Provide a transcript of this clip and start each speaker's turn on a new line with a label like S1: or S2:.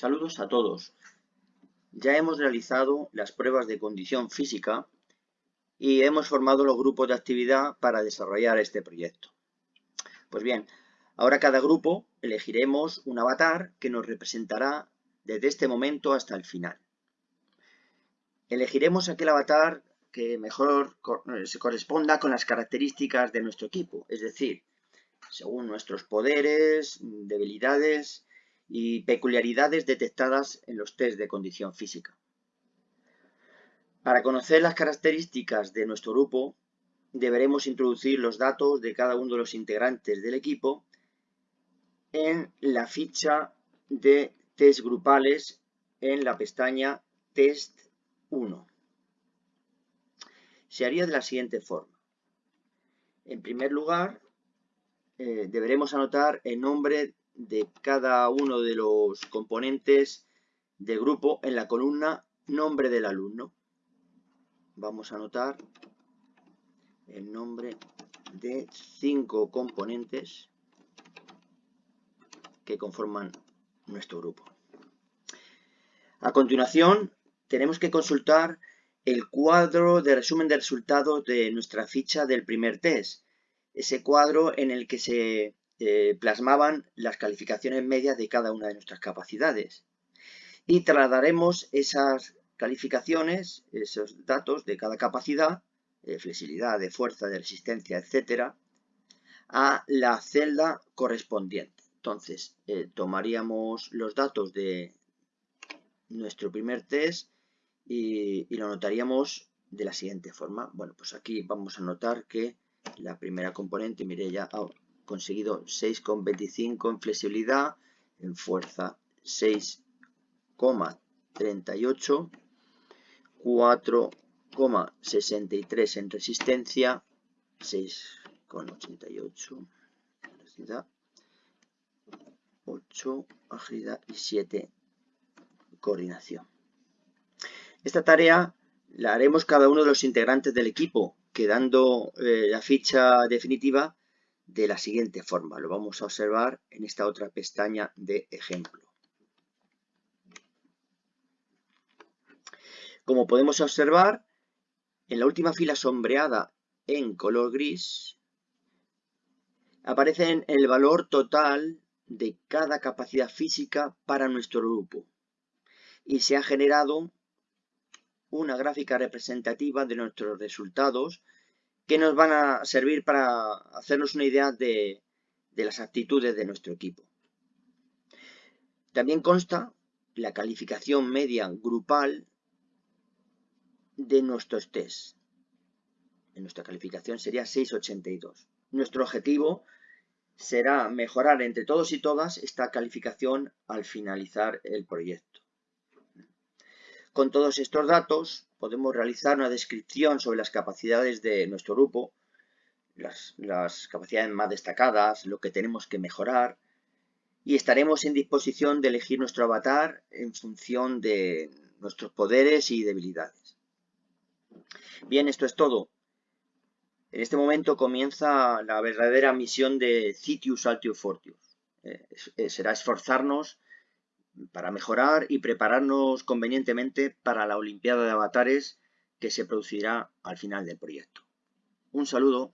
S1: Saludos a todos. Ya hemos realizado las pruebas de condición física y hemos formado los grupos de actividad para desarrollar este proyecto. Pues bien, ahora cada grupo elegiremos un avatar que nos representará desde este momento hasta el final. Elegiremos aquel avatar que mejor se corresponda con las características de nuestro equipo, es decir, según nuestros poderes, debilidades y peculiaridades detectadas en los test de condición física. Para conocer las características de nuestro grupo, deberemos introducir los datos de cada uno de los integrantes del equipo en la ficha de test grupales en la pestaña Test 1. Se haría de la siguiente forma. En primer lugar, eh, deberemos anotar el nombre de cada uno de los componentes del grupo en la columna nombre del alumno. Vamos a anotar el nombre de cinco componentes que conforman nuestro grupo. A continuación, tenemos que consultar el cuadro de resumen de resultados de nuestra ficha del primer test. Ese cuadro en el que se eh, plasmaban las calificaciones medias de cada una de nuestras capacidades. Y trasladaremos esas calificaciones, esos datos de cada capacidad, de flexibilidad, de fuerza, de resistencia, etcétera, a la celda correspondiente. Entonces, eh, tomaríamos los datos de nuestro primer test y, lo anotaríamos de la siguiente forma. Bueno, pues aquí vamos a notar que la primera componente, mire ya, conseguido 6,25 en flexibilidad, en fuerza 6,38, 4,63 en resistencia, 6,88 velocidad, 8 agilidad y 7 coordinación. Esta tarea la haremos cada uno de los integrantes del equipo, quedando eh, la ficha definitiva de la siguiente forma. Lo vamos a observar en esta otra pestaña de ejemplo. Como podemos observar, en la última fila sombreada en color gris, aparece el valor total de cada capacidad física para nuestro grupo y se ha generado una gráfica representativa de nuestros resultados que nos van a servir para hacernos una idea de, las actitudes de nuestro equipo. También consta la calificación media grupal de nuestros test. En nuestra calificación sería 682. Nuestro objetivo será mejorar entre todos y todas esta calificación al finalizar el proyecto. Con todos estos datos podemos realizar una descripción sobre las capacidades de nuestro grupo, las, capacidades más destacadas, lo que tenemos que mejorar y estaremos en disposición de elegir nuestro avatar en función de nuestros poderes y debilidades. Bien, esto es todo. En este momento comienza la verdadera misión de Citius Altius Fortius. Eh, eh, será esforzarnos para mejorar y prepararnos convenientemente para la Olimpiada de Avatares que se producirá al final del proyecto. Un saludo.